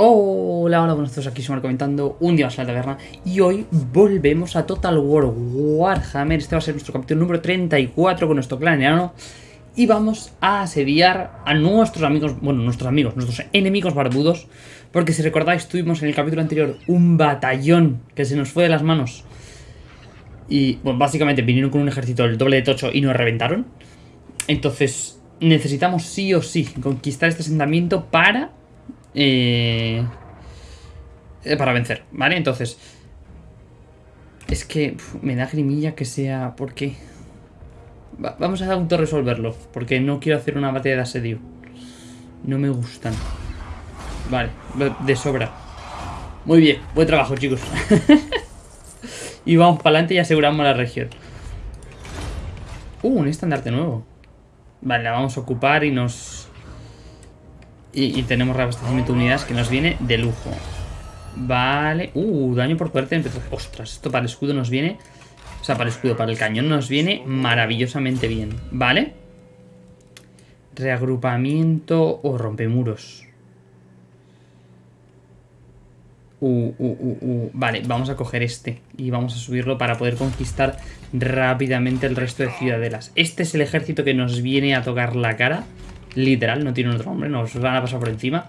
Hola, hola, buenos días, aquí Sumar comentando un día más en la taberna y hoy volvemos a Total War Warhammer, este va a ser nuestro capítulo número 34 con nuestro clan enano y vamos a asediar a nuestros amigos, bueno, nuestros amigos, nuestros enemigos barbudos porque si recordáis tuvimos en el capítulo anterior un batallón que se nos fue de las manos y, bueno, básicamente vinieron con un ejército del doble de tocho y nos reventaron. Entonces necesitamos sí o sí conquistar este asentamiento para eh, para vencer, ¿vale? Entonces, es que me da grimilla que sea... ¿Por qué? vamos a autorresolverlo, porque no quiero hacer una batalla de asedio. No me gustan. Vale, de sobra. Muy bien, buen trabajo, chicos. y vamos para adelante y aseguramos la región. Uh, un estandarte nuevo. Vale, la vamos a ocupar y nos y, tenemos reabastecimiento de unidades que nos viene de lujo. Vale. Uh, daño por fuerte. Ostras, esto para el escudo nos viene... O sea, para el escudo, para el cañón nos viene maravillosamente bien. Vale. Reagrupamiento o rompemuros. Uh, uh, uh, uh, Vale, vamos a coger este y vamos a subirlo para poder conquistar rápidamente el resto de ciudadelas. Este es el ejército que nos viene a tocar la cara. Literal, no tiene otro nombre, nos van a pasar por encima.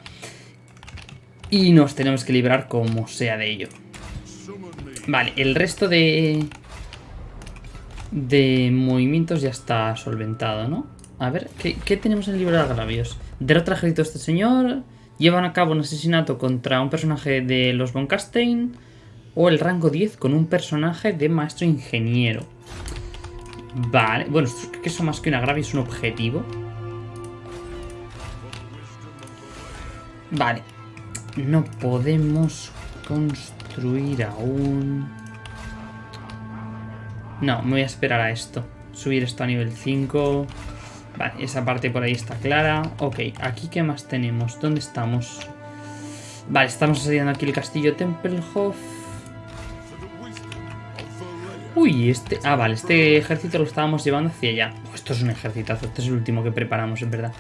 Y nos tenemos que librar como sea de ello. Vale, el resto de... De movimientos ya está solventado, ¿no? A ver, ¿qué, tenemos en el libro de agravios? Derrota este señor... Llevan a cabo un asesinato contra un personaje de los Von Castein... O el rango 10 con un personaje de maestro ingeniero. Vale, bueno, creo que eso más que un agravio es un objetivo. Vale. No podemos construir aún... No, me voy a esperar a esto. Subir esto a nivel 5. Vale, esa parte por ahí está clara. Ok, aquí qué más tenemos. ¿Dónde estamos? Vale, estamos asediando aquí el castillo Tempelhof. Uy, este... Ah, vale, este ejército lo estábamos llevando hacia allá. esto es un ejércitazo. Este es el último que preparamos, en verdad.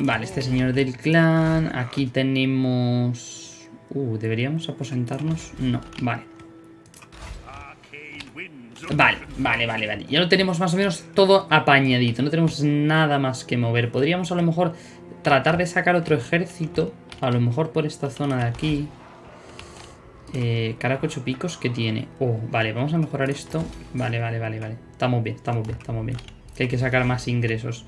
Vale, este señor del clan. Aquí tenemos... Uh, ¿deberíamos aposentarnos? No, vale. Vale, vale, vale, vale. Ya lo tenemos más o menos todo apañadito. No tenemos nada más que mover. Podríamos a lo mejor tratar de sacar otro ejército. A lo mejor por esta zona de aquí. Eh, caracocho picos que tiene. Oh, vale, vamos a mejorar esto. Vale, vale, vale, vale. Estamos bien, estamos bien, estamos bien. Que hay que sacar más ingresos.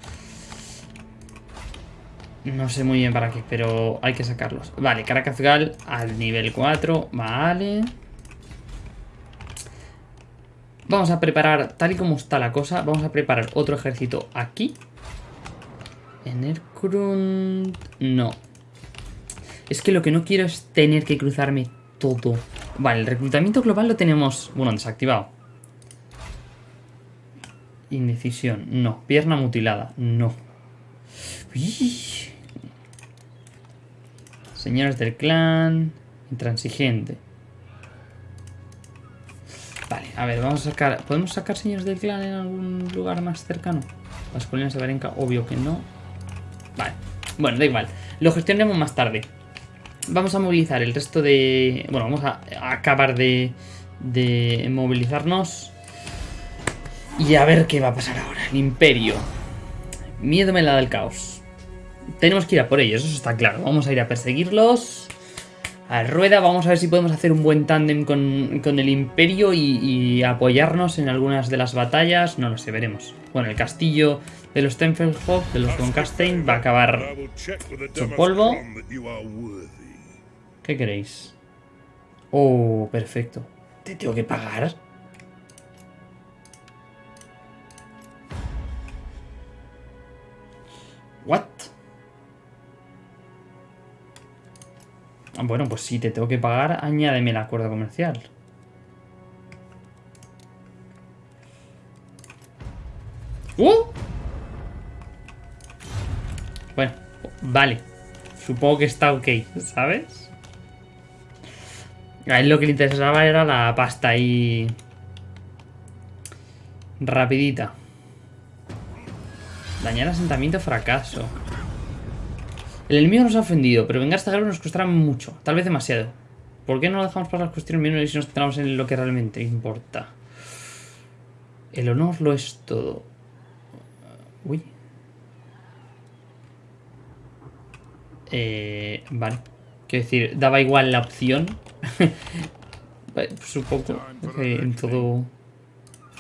No sé muy bien para qué, pero hay que sacarlos. Vale, Caracazgal al nivel 4. Vale. Vamos a preparar, tal y como está la cosa, vamos a preparar otro ejército aquí. En el Krund... No. Es que lo que no quiero es tener que cruzarme todo. Vale, el reclutamiento global lo tenemos... Bueno, desactivado. Indecisión, no. Pierna mutilada, no. Señores del clan. Intransigente. Vale, a ver, vamos a sacar... ¿Podemos sacar señores del clan en algún lugar más cercano? Las colinas de Varenka, obvio que no. Vale, bueno, da igual. Lo gestionaremos más tarde. Vamos a movilizar el resto de... Bueno, vamos a, acabar de, de movilizarnos. Y a ver qué va a pasar ahora. El imperio. Miedo me la da el caos. Tenemos que ir a por ellos, eso está claro. Vamos a ir a perseguirlos. A rueda, vamos a ver si podemos hacer un buen tándem con, el Imperio y, apoyarnos en algunas de las batallas. No lo sé, veremos. Bueno, el castillo de los Tempelhof, de los Von Castein, va a acabar su polvo. ¿Qué queréis? Oh, perfecto. ¿Te tengo que pagar? ¿What? Bueno, pues si te tengo que pagar, añádeme el acuerdo comercial. ¡Uh! Bueno, vale. Supongo que está ok, ¿sabes? A él lo que le interesaba era la pasta ahí... Rapidita. Dañar asentamiento fracaso. El enemigo nos ha ofendido, pero vengar a esta guerra nos costará mucho, tal vez demasiado. ¿Por qué no lo dejamos para las cuestiones menos y nos centramos en lo que realmente importa? El honor lo es todo. Uy. Eh, vale. Quiero decir, daba igual la opción. Supongo que en todo...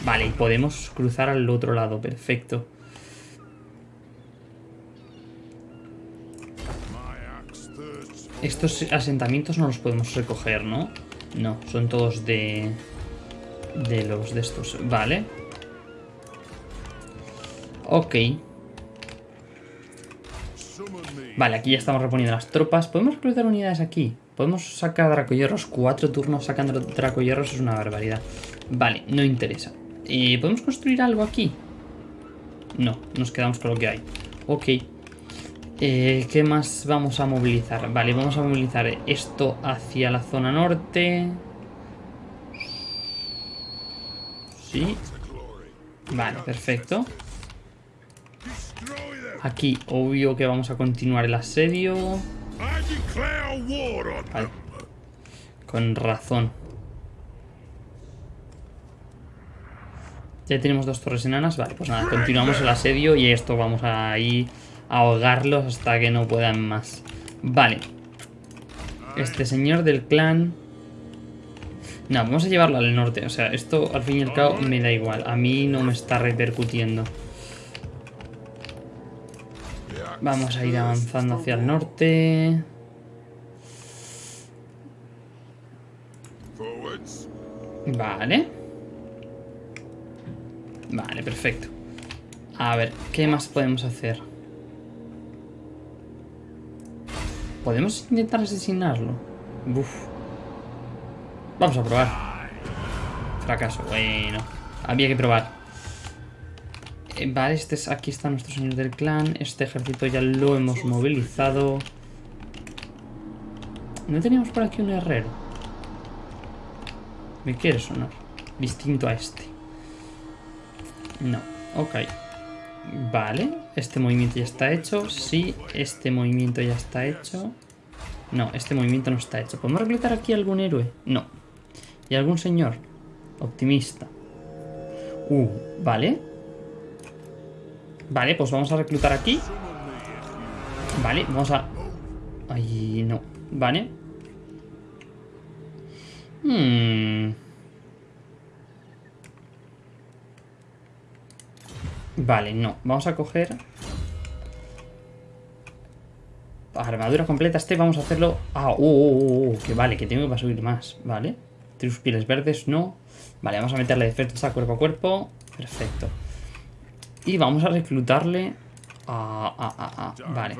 Vale, y podemos cruzar al otro lado. Perfecto. Estos asentamientos no los podemos recoger, ¿no? No, son todos de... De los de estos. Vale. Ok. Vale, aquí ya estamos reponiendo las tropas. ¿Podemos reclutar unidades aquí? Podemos sacar dracoyerros. Cuatro turnos sacando dracoyerros es una barbaridad. Vale, no interesa. Eh, ¿Podemos construir algo aquí? No, nos quedamos con lo que hay. Ok. Eh, ¿Qué más vamos a movilizar? Vale, vamos a movilizar esto hacia la zona norte. Sí. Vale, perfecto. Aquí, obvio que vamos a continuar el asedio. Vale. Con razón. Ya tenemos dos torres enanas. Vale, pues nada, continuamos el asedio y esto vamos a ir ahogarlos hasta que no puedan más. Vale. Este señor del clan... No, vamos a llevarlo al norte. O sea, esto al fin y al cabo me da igual. A mí no me está repercutiendo. Vamos a ir avanzando hacia el norte. Vale. Vale, perfecto. A ver, ¿qué más podemos hacer? ¿Podemos intentar asesinarlo? Vamos a probar. Fracaso. Bueno. Había que probar. Eh, vale, este es, aquí está nuestro señor del clan. Este ejército ya lo hemos movilizado. ¿No teníamos por aquí un herrero? ¿Me quiere sonar? Distinto a este. No. Ok. Vale. Este movimiento ya está hecho. Sí, este movimiento ya está hecho. No, este movimiento no está hecho. ¿Podemos reclutar aquí algún héroe? No. ¿Y algún señor? Optimista. Uh, vale. Vale, pues vamos a reclutar aquí. Vale, vamos a... Ay, no. Vale. Hmm. Vale, no. Vamos a coger... Armadura completa este, vamos a hacerlo... Ah, oh, oh, oh, que vale, que tengo que subir más, ¿vale? Tus pieles verdes, no. Vale, vamos a meterle defensa cuerpo a cuerpo. Perfecto. Y vamos a reclutarle a, Vale.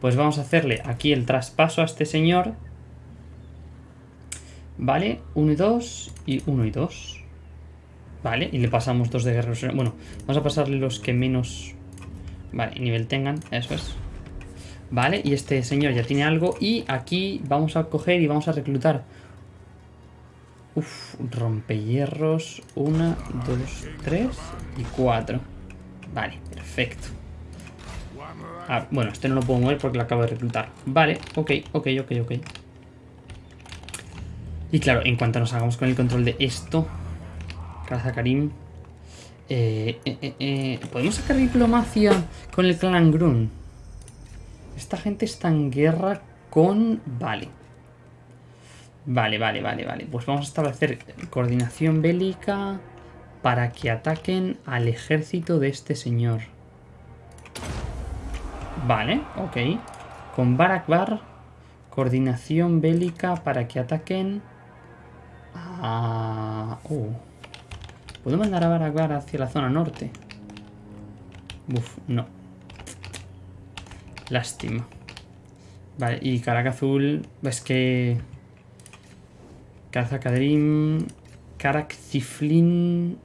Pues vamos a hacerle aquí el traspaso a este señor. Vale, 1 y 2 y 1 y 2. Vale, y le pasamos dos de guerreros. Bueno, vamos a pasarle los que menos... Vale, nivel tengan, eso es. Vale, y este señor ya tiene algo. Y aquí vamos a coger y vamos a reclutar Uf, rompehierros. Una, dos, tres y cuatro. Vale, perfecto. Ah, bueno, este no lo puedo mover porque lo acabo de reclutar. Vale, ok, ok, ok, ok. Y claro, en cuanto nos hagamos con el control de esto, Karim, eh, eh, eh, ¿podemos sacar diplomacia con el clan Grun? Esta gente está en guerra con... Vale. Vale, vale, vale, vale. Pues vamos a establecer coordinación bélica para que ataquen al ejército de este señor. Vale, ok. Con Barakbar, coordinación bélica para que ataquen a... Uh. ¿Puedo mandar a Barakbar hacia la zona norte? Uf, no. Lástima. Vale, y Caracas Azul, es que... Karim, Karak Ciflin.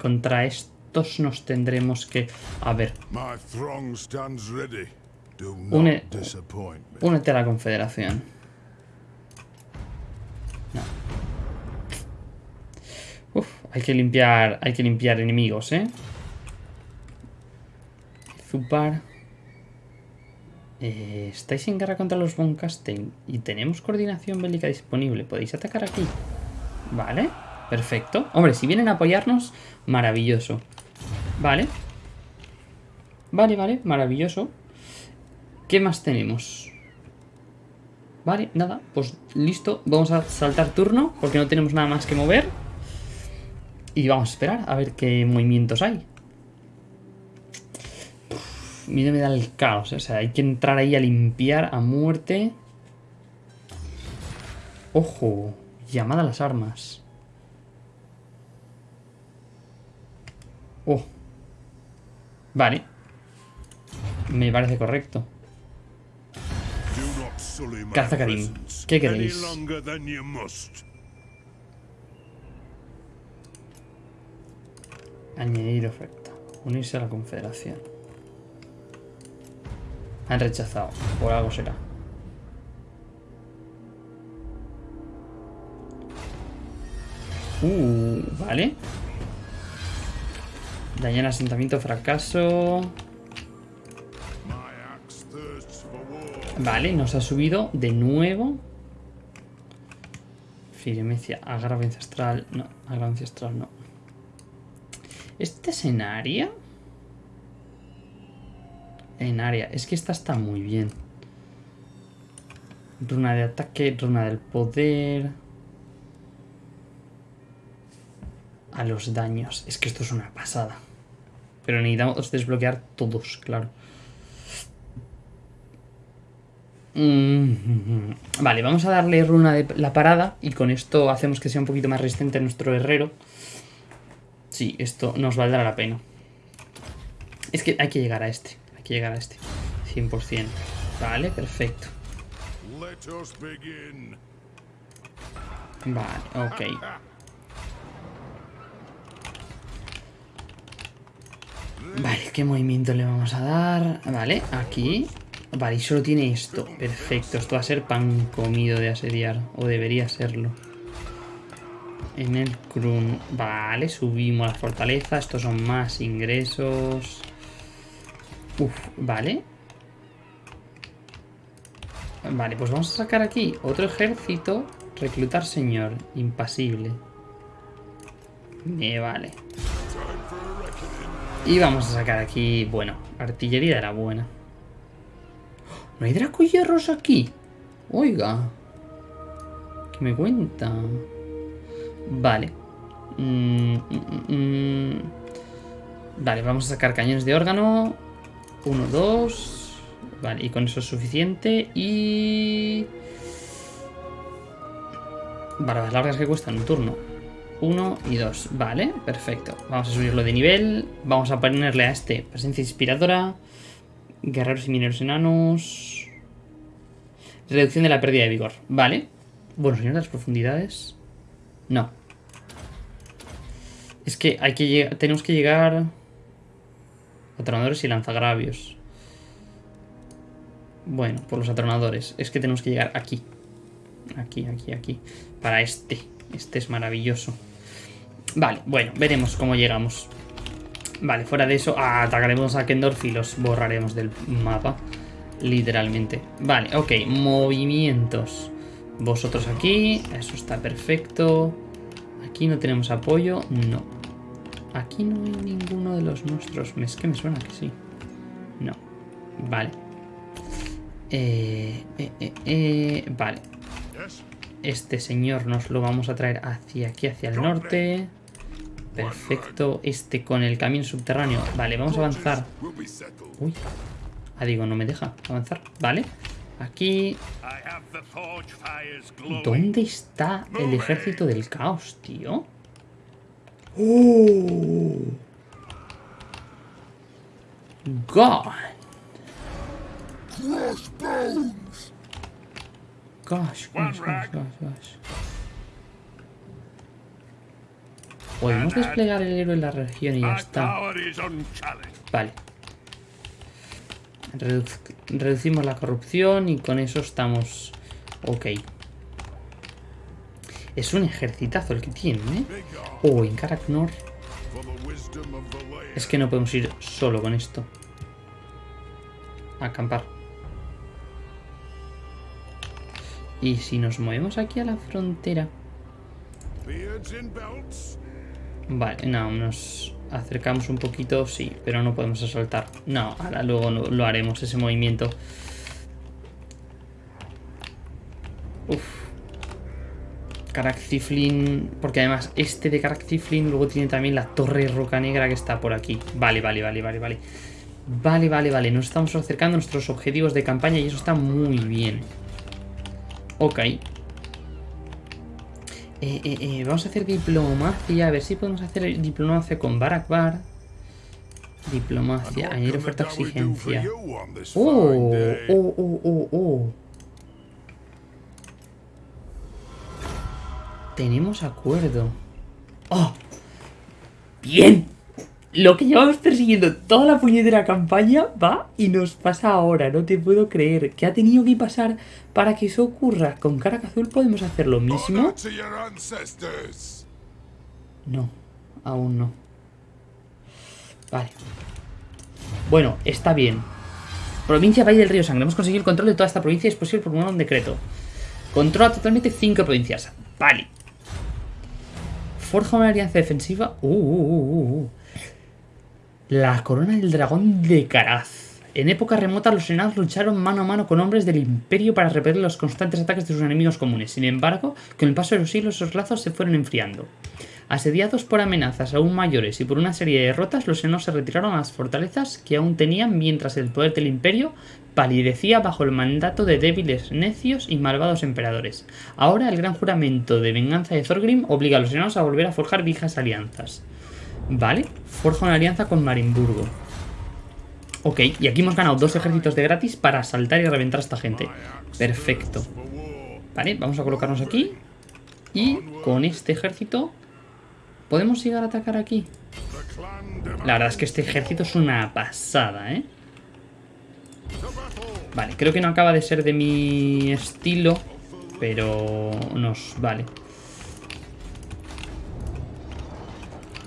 Contra estos nos tendremos que... A ver. Une, únete a la confederación. Hay que limpiar. Hay que limpiar enemigos, ¿eh? Zupar. Eh, estáis en guerra contra los Von y tenemos coordinación bélica disponible. Podéis atacar aquí. Vale, perfecto. Hombre, si vienen a apoyarnos, maravilloso. Vale. Vale, vale, maravilloso. ¿Qué más tenemos? Vale, nada, pues listo. Vamos a saltar turno porque no tenemos nada más que mover. Y vamos a esperar a ver qué movimientos hay. Mira, me da el caos. O sea, hay que entrar ahí a limpiar a muerte. Ojo, llamada a las armas. Oh. Vale. Me parece correcto. Caza Karim. ¿Qué queréis? Añadir oferta. Unirse a la confederación. Han rechazado. Por algo será. Uh, vale. Dañar asentamiento, fracaso. Vale, nos ha subido de nuevo. Firmecia, agravio ancestral. No, agravio ancestral no. ¿Este es en área? Es que esta está muy bien. Runa de ataque, runa del poder. A los daños. Es que esto es una pasada. Pero necesitamos desbloquear todos, claro. Mm, vale, vamos a darle runa de la parada y con esto hacemos que sea un poquito más resistente nuestro herrero. Sí, esto nos valdrá la pena. Es que hay que llegar a este, hay que llegar a este. 100%. Vale, perfecto. Vale, ok. Vale, ¿qué movimiento le vamos a dar? Vale, aquí. Vale, y solo tiene esto. Perfecto, esto va a ser pan comido de asediar. O debería serlo. En el Krun. Vale, subimos la fortaleza. Estos son más ingresos. Uf, vale. Vale, pues vamos a sacar aquí otro ejército. Reclutar señor. Impasible. Me vale. Y vamos a sacar aquí, bueno, artillería de la buena. ¿No hay dracoyerros aquí? Oiga. ¿Qué me cuenta? Vale. Mm, mm, mm, vale, vamos a sacar cañones de órgano. Uno, dos. Vale, y con eso es suficiente. Y... Barbas largas que cuestan un turno. Uno y dos. Vale, perfecto. Vamos a subirlo de nivel. Vamos a ponerle a este presencia inspiradora. Guerreros y mineros enanos. Reducción de la pérdida de vigor. Vale. Bueno, señor las profundidades. No. Es que hay que tenemos que llegar... Atronadores y lanzagravios. Bueno, por los atronadores. Es que tenemos que llegar aquí. Aquí, aquí, aquí. Para este. Este es maravilloso. Vale, bueno, veremos cómo llegamos. Vale, fuera de eso, atacaremos a Kendorf y los borraremos del mapa. Literalmente. Vale, ok, movimientos. Vosotros aquí, eso está perfecto. Aquí no tenemos apoyo, no. Aquí no hay ninguno de los nuestros. Es que me suena que sí. No. Vale. Eh, eh, eh, eh, vale. Este señor nos lo vamos a traer hacia aquí, hacia el norte. Perfecto. Este con el camino subterráneo. Vale, vamos a avanzar. Uy. Ah, digo, no me deja avanzar. Vale. Aquí... ¿Dónde está el ejército del caos, tío? ¡Oh! God. Gosh, gosh, gosh, gosh, Podemos desplegar el héroe en la región y ya está. Vale Reducimos la corrupción y con eso estamos ok. Es un ejercitazo el que tiene, ¿eh? Oh, en Karaknor. Es que no podemos ir solo con esto. A acampar. Y si nos movemos aquí a la frontera... Vale, no, nos acercamos un poquito, sí, pero no podemos asaltar. No, ahora luego lo haremos, ese movimiento. Uf. Caraxiflin, porque además este de Caraxiflin luego tiene también la torre roca negra que está por aquí. Vale, vale, vale, vale, vale. Vale, vale, vale. Nos estamos acercando a nuestros objetivos de campaña y eso está muy bien. Ok. Eh, eh, eh, vamos a hacer diplomacia. A ver si podemos hacer diplomacia con Barakbar. Diplomacia. Añadir oferta exigencia. Oh, oh, oh, oh, oh. Tenemos acuerdo. ¡Oh! ¡Bien! Lo que llevamos persiguiendo toda la puñetera campaña va y nos pasa ahora. No te puedo creer. ¿Qué ha tenido que pasar para que eso ocurra? ¿Con Azul podemos hacer lo mismo? No, aún no. Vale. Bueno, está bien. Provincia Valle del Río Sangre. Hemos conseguido el control de toda esta provincia y es posible por un decreto. Controla totalmente cinco provincias. Vale. Forja una alianza defensiva. Uh, uh, uh, uh la corona del dragón de Caraz. En época remota los enanos lucharon mano a mano con hombres del imperio para repeler los constantes ataques de sus enemigos comunes. Sin embargo, con el paso de los siglos esos lazos se fueron enfriando. Asediados por amenazas aún mayores y por una serie de derrotas, los enanos se retiraron a las fortalezas que aún tenían mientras el poder del imperio palidecía bajo el mandato de débiles, necios y malvados emperadores. Ahora el gran juramento de venganza de Thorgrim obliga a los enanos a volver a forjar viejas alianzas. Vale, forja una alianza con Marimburgo. Ok, y aquí hemos ganado dos ejércitos de gratis para asaltar y reventar a esta gente. Perfecto. Vale, vamos a colocarnos aquí. Y con este ejército... ¿Podemos llegar a atacar aquí? La verdad es que este ejército es una pasada, ¿eh? Vale, creo que no acaba de ser de mi estilo, pero nos vale.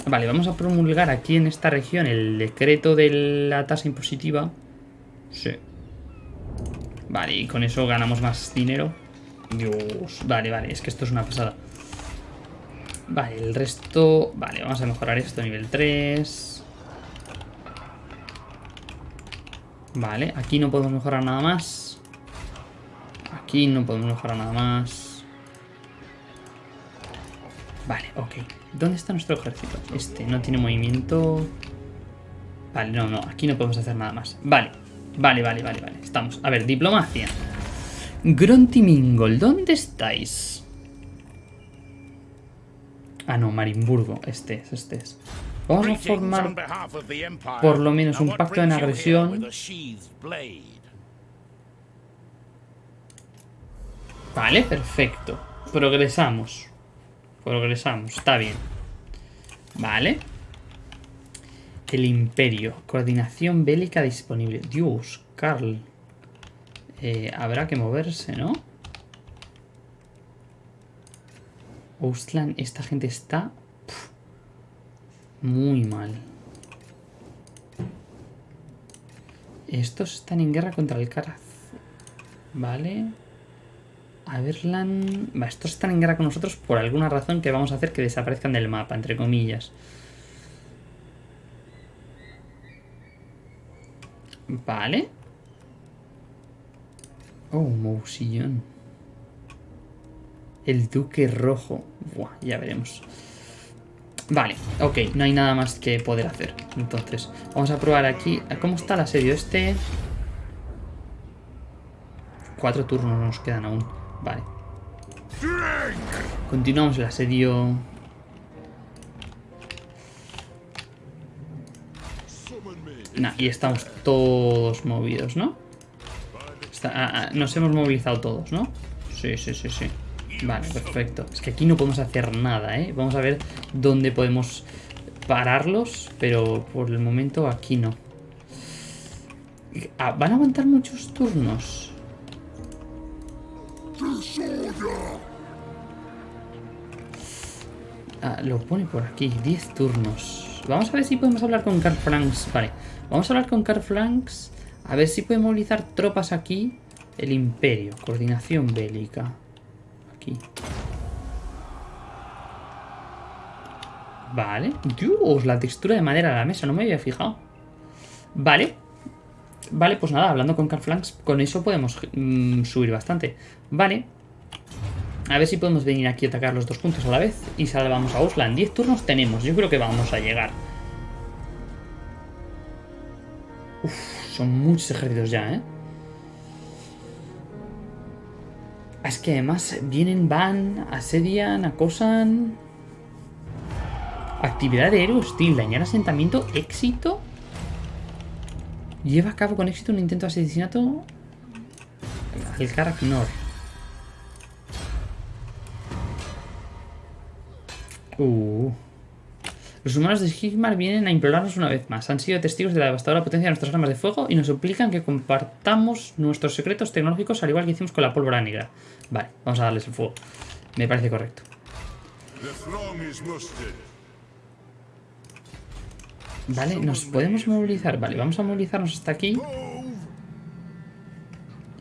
Vale, vamos a promulgar aquí en esta región el decreto de la tasa impositiva. Sí. Vale, y con eso ganamos más dinero. Dios, vale, vale, es que esto es una pasada. Vale, el resto... Vale, vamos a mejorar esto a nivel 3. Vale, aquí no podemos mejorar nada más. Aquí no podemos mejorar nada más. Vale, ok. ¿Dónde está nuestro ejército? Este no tiene movimiento... Vale, no, no, aquí no podemos hacer nada más. Vale, vale, vale, vale, vale. Estamos. A ver, diplomacia. Grontimingol, ¿dónde estáis? Ah, no, Marimburgo. Este es, este es. Vamos a formar por lo menos un pacto en agresión. Vale, perfecto. Progresamos. Progresamos, está bien. Vale. El imperio. Coordinación bélica disponible. Dios, Carl. Eh, habrá que moverse, ¿no? Ostland, esta gente está... muy mal. Estos están en guerra contra el Caraz. Vale. Averland... Va, estos están en guerra con nosotros por alguna razón que vamos a hacer que desaparezcan del mapa, entre comillas. Vale. Oh, Mousillon. El Duque Rojo. Buah, ya veremos. Vale, ok, no hay nada más que poder hacer. Entonces, vamos a probar aquí. ¿Cómo está el asedio este? Cuatro turnos nos quedan aún. Vale. Continuamos el asedio. Nah, y estamos todos movidos, ¿no? Ah, ah, nos hemos movilizado todos, ¿no? Sí, sí, sí, sí. Vale, perfecto. Es que aquí no podemos hacer nada, ¿eh? Vamos a ver dónde podemos pararlos, pero por el momento aquí no. Ah, ¿Van a aguantar muchos turnos? Ah, lo pone por aquí, 10 turnos. Vamos a ver si podemos hablar con Carl Franks. Vale, vamos a hablar con Carl Franks. A ver si puede movilizar tropas aquí. El Imperio, coordinación bélica. aquí? Vale. Dios, la textura de madera de la mesa, no me había fijado. Vale. Vale, pues nada, hablando con Carflanks, con eso podemos mm, subir bastante. Vale. A ver si podemos venir aquí a atacar los dos puntos a la vez y salvamos a Oslan. 10 turnos tenemos, yo creo que vamos a llegar. Uf, son muchos ejércitos ya, ¿eh? Es que además vienen, van, asedian, acosan... Actividad de héroe hostil, dañar asentamiento, éxito. Lleva a cabo con éxito un intento de asesinato al Karaknor. Uh. Los humanos de Sigmar vienen a implorarnos una vez más. Han sido testigos de la devastadora potencia de nuestras armas de fuego y nos suplican que compartamos nuestros secretos tecnológicos al igual que hicimos con la pólvora negra. Vale, vamos a darles el fuego. Me parece correcto. Vale, nos podemos movilizar. Vale, vamos a movilizarnos hasta aquí.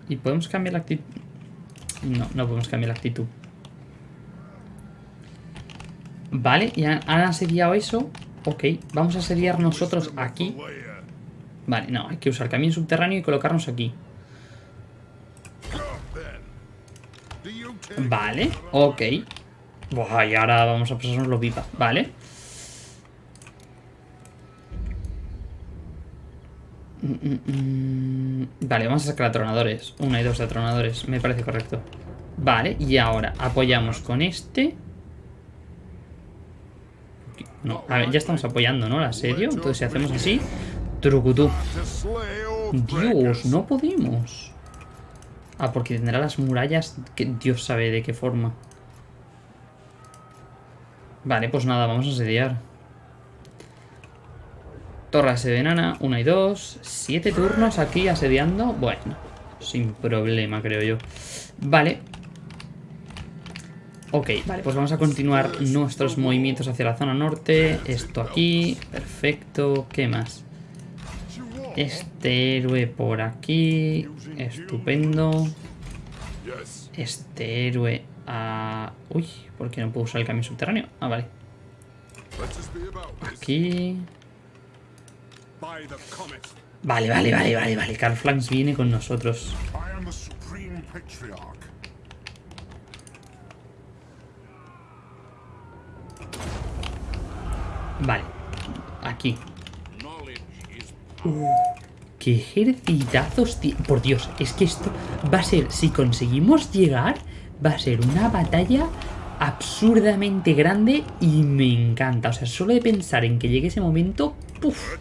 Y podemos cambiar la actitud. No, no podemos cambiar la actitud. Vale, ya han asediado eso. Ok, vamos a asediar nosotros aquí. Vale, no, hay que usar camino subterráneo y colocarnos aquí. Vale, ok. Buah, y ahora vamos a pasarnos los pipa. Vale. Mm, mm, mm. Vale, vamos a sacar atronadores. Una y dos atronadores, me parece correcto. Vale, y ahora apoyamos con este. No, a ver, ya estamos apoyando, ¿no? El asedio. Entonces si hacemos así... Trucutú. Dios, no podemos. Ah, porque tendrá las murallas que Dios sabe de qué forma. Vale, pues nada, vamos a asediar. Torre de enana, una y dos. Siete turnos aquí asediando. Bueno, sin problema, creo yo. Vale, Ok, vale, pues vamos a continuar nuestros movimientos hacia la zona norte. Esto aquí, perfecto. ¿Qué más? Este héroe por aquí, estupendo. Este héroe a... Uy, ¿por qué no puedo usar el cambio subterráneo? Ah, vale. Aquí... Vale, vale, vale, vale, vale. Carl Flanks viene con nosotros. Vale. Aquí. ¡Qué ejercitazos! Por Dios, es que esto va a ser... Si conseguimos llegar, va a ser una batalla absurdamente grande y me encanta. O sea, solo de pensar en que llegue ese momento... ¡puf!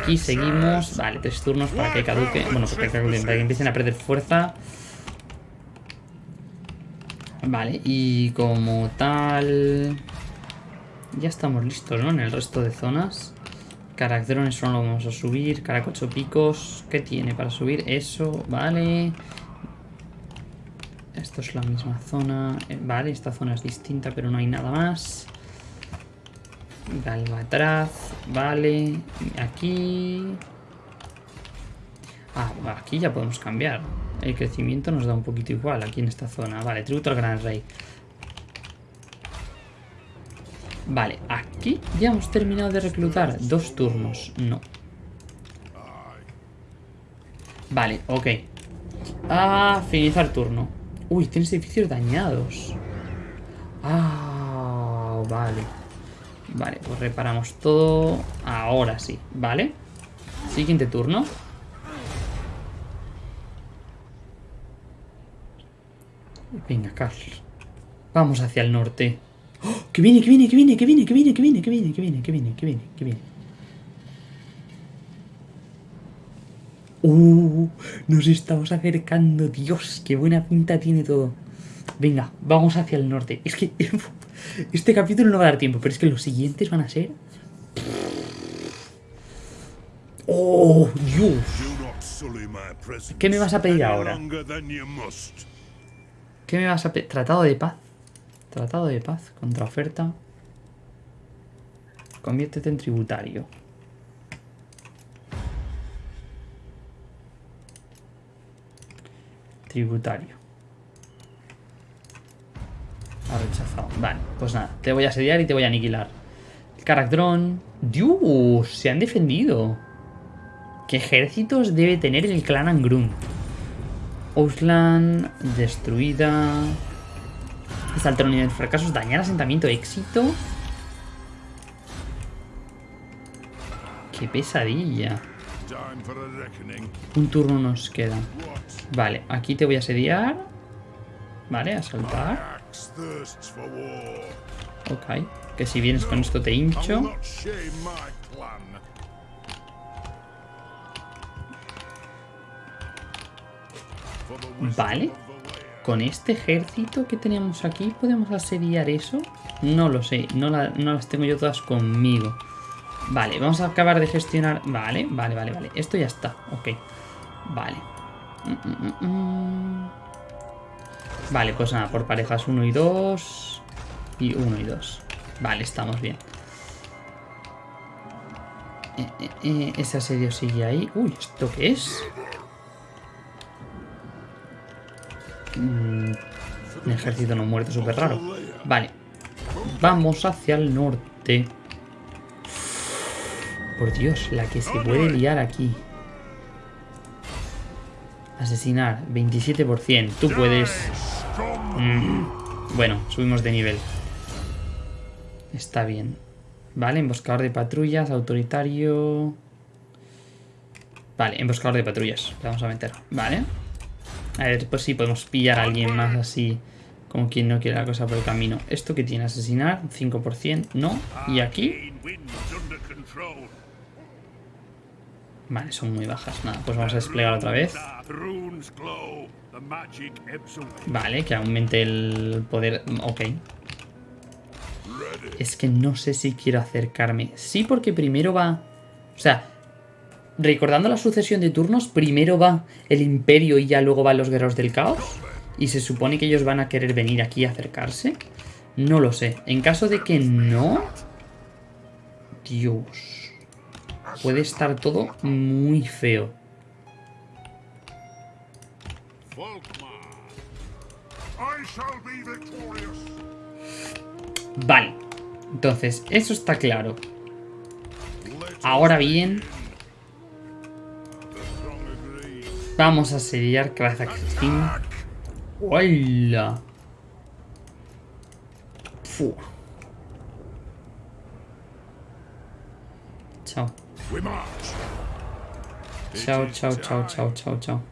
Aquí seguimos. Vale, tres turnos para que caduque. Bueno, para que, empiecen a perder fuerza. Vale, y como tal... Ya estamos listos, ¿no? En el resto de zonas. Caracterones solo lo vamos a subir. Caracocho picos. ¿Qué tiene para subir? Eso, vale. Esto es la misma zona. Eh, vale, esta zona es distinta, pero no hay nada más. Galvatraz, vale. Aquí... Ah, aquí ya podemos cambiar. El crecimiento nos da un poquito igual aquí en esta zona. Vale, tributo al gran rey. Vale, aquí ya hemos terminado de reclutar. Dos turnos. No. Vale, ok. Ah, finalizar turno. Uy, tienes edificios dañados. Ah, vale. Vale, pues reparamos todo. Ahora sí, ¿vale? Siguiente turno. Venga, Carl. Vamos hacia el norte. Que viene, que viene, que viene, que viene, que viene, que viene, que viene, que viene, que viene, que viene, que viene. Uh, nos estamos acercando. Dios, qué buena pinta tiene todo. Venga, vamos hacia el norte. Es que este capítulo no va a dar tiempo, pero es que los siguientes van a ser... ¡Oh, Dios! ¿Qué me vas a pedir ahora? ¿Qué me vas a pedir? Tratado de paz. Tratado de paz, contraoferta. Conviértete en tributario. Tributario. Vale, pues nada, te voy a asediar y te voy a aniquilar. Caractrón. Dios, se han defendido. ¿Qué ejércitos debe tener el clan Angrun? Auslan, destruida. Saltar unidad de fracasos, dañar asentamiento, éxito. Qué pesadilla. Un turno nos queda. Vale, aquí te voy a asediar. Vale, a saltar. Ok, que si vienes con esto te hincho. Vale. Con este ejército que tenemos aquí, ¿podemos asediar eso? No lo sé, no, no las tengo yo todas conmigo. Vale, vamos a acabar de gestionar... Vale, vale, vale, vale. Esto ya está, ok. Vale. Mm, mm, mm, vale, pues nada, por parejas 1 y 2. Y 1 y 2. Vale, estamos bien. Eh, eh, eh, ese asedio sigue ahí. Uy, ¿esto qué es? un ejército no muerto súper raro. Vale. Vamos hacia el norte. Por Dios, la que se puede liar aquí. Asesinar, 27%. Tú puedes... Mm. Bueno, subimos de nivel. Está bien. Vale, emboscador de patrullas, autoritario... Vale, emboscador de patrullas. Le vamos a meter. Vale. A ver, pues sí, podemos pillar a alguien más así, como quien no quiere la cosa por el camino. ¿Esto que tiene? ¿Asesinar? 5%, no. ¿Y aquí? Vale, son muy bajas. Nada, pues vamos a desplegar otra vez. Vale, que aumente el poder... Ok. Es que no sé si quiero acercarme. Sí, porque primero va... O sea, recordando la sucesión de turnos, primero va el Imperio y ya luego van los Guerreros del Caos. Y se supone que ellos van a querer venir aquí a acercarse. No lo sé. En caso de que no... Dios. Puede estar todo muy feo. Vale. Entonces, eso está claro. Ahora bien, Vamos a asediar Kazakhstan. ¡Hola! Chao. Chao, chao, chao, chao, chao, chao.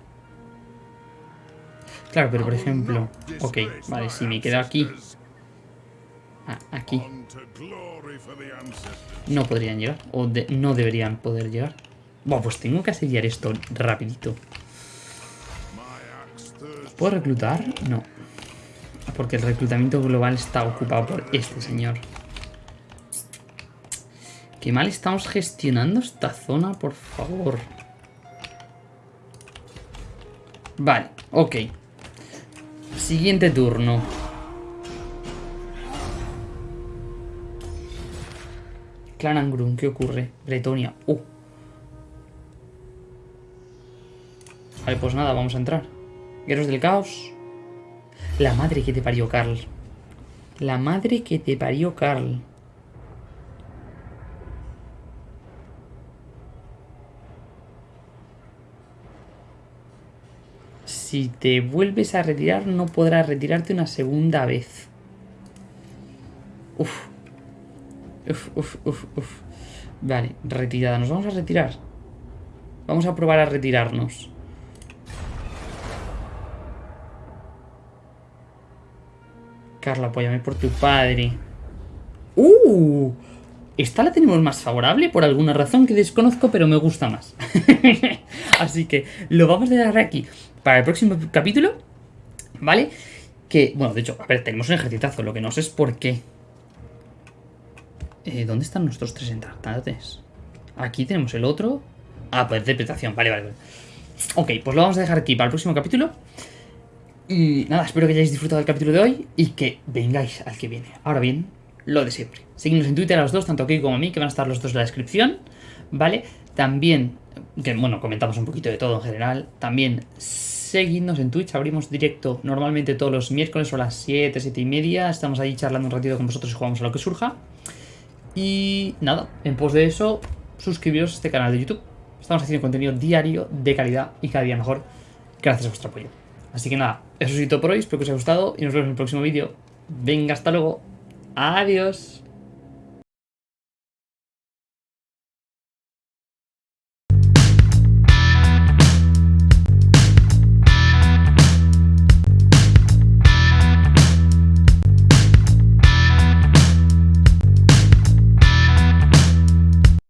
Claro, pero por ejemplo... Ok, vale, si me quedo aquí... Ah, aquí. No podrían llegar. O no deberían poder llegar. Bueno, pues tengo que asediar esto rapidito. ¿Puedo reclutar? No. Porque el reclutamiento global está ocupado por este señor. Qué mal estamos gestionando esta zona, por favor. Vale, ok. Siguiente turno. Clan Angrun, ¿qué ocurre? Bretonia. Uh. Vale, pues nada, vamos a entrar. Guerreros del caos. La madre que te parió, Carl. La madre que te parió, Carl. Si te vuelves a retirar, no podrás retirarte una segunda vez. Uf. Uf, uf, uf, uf. Vale, retirada. Nos vamos a retirar. Vamos a probar a retirarnos. Carla, apóyame por tu padre. ¡Uh! Esta la tenemos más favorable por alguna razón que desconozco, pero me gusta más. Así que lo vamos a dejar aquí para el próximo capítulo, ¿vale? Que, bueno, de hecho, a ver, tenemos un ejercitazo, lo que no sé es por qué. Eh, ¿Dónde están nuestros tres entratantes? Aquí tenemos el otro. Ah, pues interpretación, vale, vale, vale. Ok, pues lo vamos a dejar aquí para el próximo capítulo. Y nada, espero que hayáis disfrutado del capítulo de hoy y que vengáis al que viene. Ahora bien, lo de siempre. Seguidnos en Twitter a los dos, tanto aquí como a mí, que van a estar los dos en la descripción, ¿vale? También, que bueno, comentamos un poquito de todo en general. También seguidnos en Twitch. Abrimos directo normalmente todos los miércoles a las 7, 7 y media. Estamos ahí charlando un ratito con vosotros y jugamos a lo que surja. Y nada, en pos de eso, suscribiros a este canal de YouTube. Estamos haciendo contenido diario de calidad y cada día mejor gracias a vuestro apoyo. Así que nada, eso es todo por hoy, espero que os haya gustado y nos vemos en el próximo vídeo. Venga, hasta luego. Adiós.